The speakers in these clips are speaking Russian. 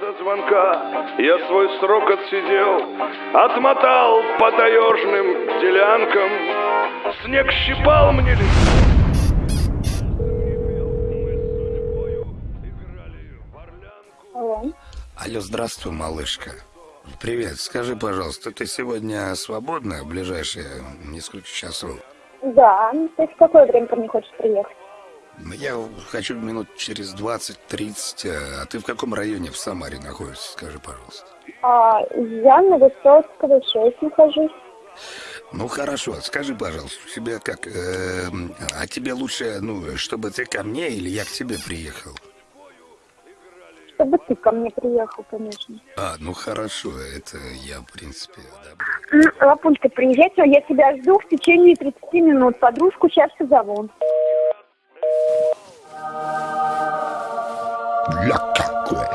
до звонка я свой срок отсидел, Отмотал по таежным делянкам, Снег щипал мне лицо. Алло. Алло, здравствуй, малышка. Привет, скажи, пожалуйста, ты сегодня свободна в ближайшие несколько часов? Да, ты в какое время ко мне хочешь приехать? Ну, Я хочу минут через 20-30, а ты в каком районе в Самаре находишься, скажи, пожалуйста. А, я на Высоцкого 6 нахожусь. Ну хорошо, скажи, пожалуйста, у тебя как, э, а тебе лучше, ну, чтобы ты ко мне или я к тебе приехал? Чтобы ты ко мне приехал, конечно. А, ну хорошо, это я, в принципе, одобряю. М, Лапулька, приезжай, я тебя жду в течение 30 минут. Подружку сейчас позову. Ля какое!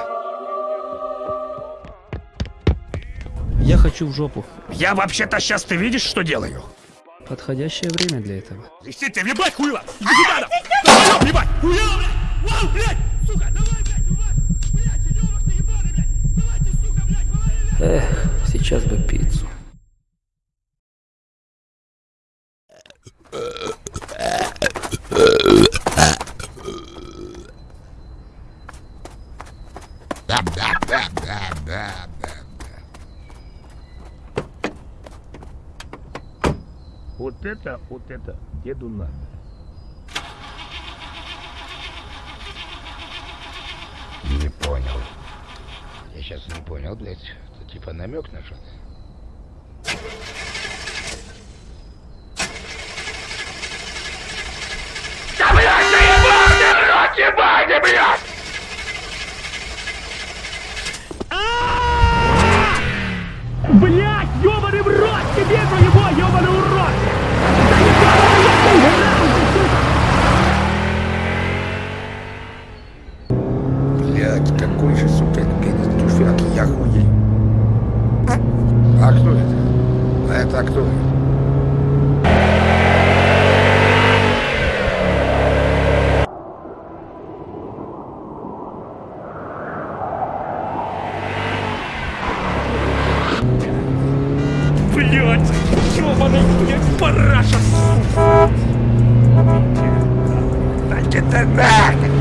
Я хочу в жопу. Я вообще-то сейчас ты видишь, что делаю? Подходящее время для этого. Иди ты, ебать, хуйло! Иди сюда! да! Давай, ебать! Хуйло, блядь! Вау, блядь! Сука, давай, блядь, ебать! Блядь, ебах ты ебаный, блядь! Давай ты, сука, блядь, давай, блядь! Эх, сейчас бы пиццу. Вот это, вот это, деду надо. Не понял. Я сейчас не понял, блядь. Это типа намек на что-то. Блядь, какой же, сука, пенис тюфяк, я хуй. А кто это? А это кто? Блять, ебаный, блядь, параша, сука! Да где ты нахуй?